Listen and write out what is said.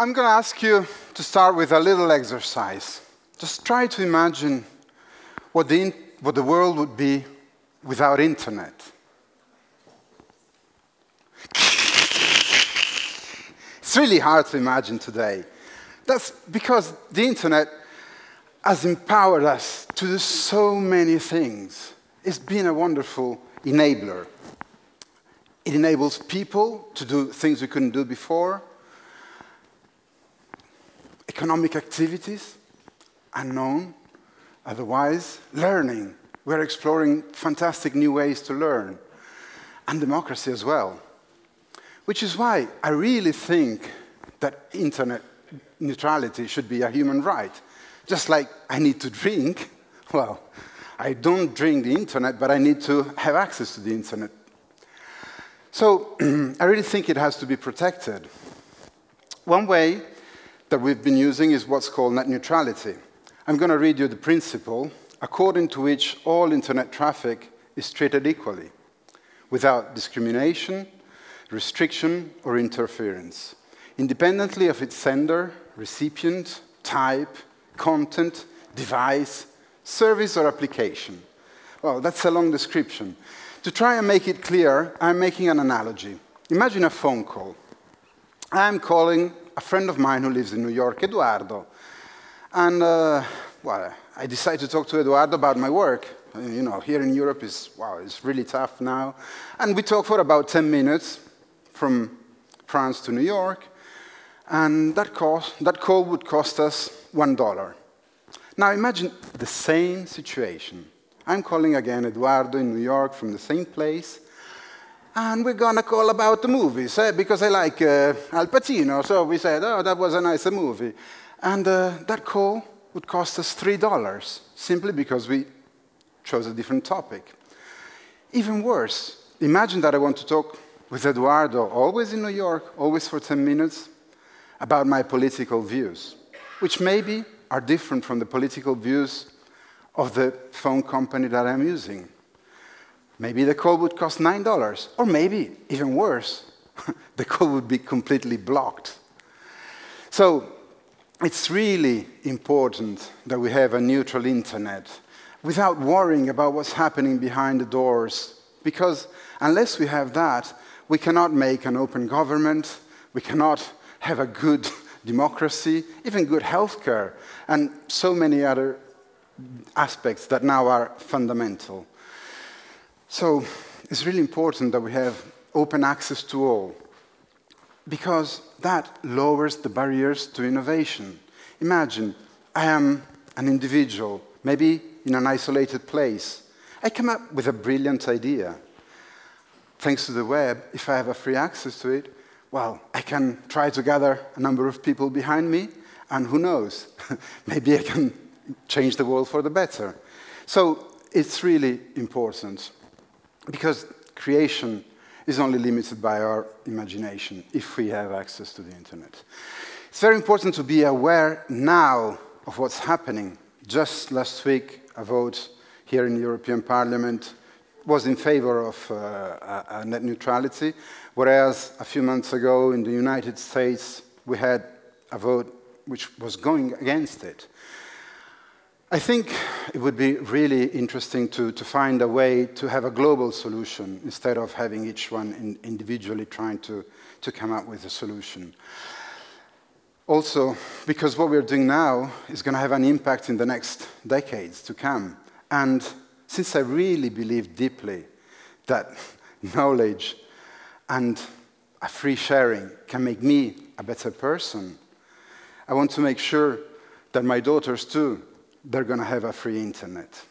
I'm going to ask you to start with a little exercise. Just try to imagine what the, what the world would be without internet. It's really hard to imagine today. That's because the internet has empowered us to do so many things. It's been a wonderful enabler. It enables people to do things we couldn't do before. Economic activities, unknown, otherwise. Learning. We're exploring fantastic new ways to learn. And democracy as well. Which is why I really think that internet neutrality should be a human right. Just like I need to drink, well, I don't drink the internet, but I need to have access to the internet. So I really think it has to be protected. One way that we've been using is what's called net neutrality. I'm going to read you the principle according to which all internet traffic is treated equally, without discrimination, restriction, or interference, independently of its sender, recipient, type, content, device, service, or application. Well, that's a long description. To try and make it clear, I'm making an analogy. Imagine a phone call. I'm calling a friend of mine who lives in New York, Eduardo. And, uh, well, I decide to talk to Eduardo about my work. You know, here in Europe is, wow, it's really tough now. And we talk for about 10 minutes from France to New York, and that, cost, that call would cost us $1. Now imagine the same situation. I'm calling again Eduardo in New York from the same place, and we're gonna call about the movies, eh? because I like uh, Al Pacino, so we said, oh, that was a nice movie. And uh, that call would cost us $3, simply because we chose a different topic. Even worse, imagine that I want to talk with Eduardo, always in New York, always for 10 minutes, about my political views, which maybe are different from the political views of the phone company that I'm using. Maybe the call would cost $9, or maybe, even worse, the call would be completely blocked. So it's really important that we have a neutral internet without worrying about what's happening behind the doors, because unless we have that, we cannot make an open government, we cannot have a good democracy, even good healthcare, and so many other aspects that now are fundamental. So it's really important that we have open access to all, because that lowers the barriers to innovation. Imagine I am an individual, maybe in an isolated place. I come up with a brilliant idea thanks to the web, if I have a free access to it, well, I can try to gather a number of people behind me, and who knows, maybe I can change the world for the better. So it's really important because creation is only limited by our imagination if we have access to the internet. It's very important to be aware now of what's happening. Just last week, a vote here in the European Parliament was in favor of uh, net neutrality, whereas a few months ago in the United States we had a vote which was going against it. I think it would be really interesting to, to find a way to have a global solution instead of having each one in individually trying to, to come up with a solution. Also, because what we're doing now is going to have an impact in the next decades to come. And since I really believe deeply that knowledge and a free sharing can make me a better person, I want to make sure that my daughters too, they're going to have a free internet.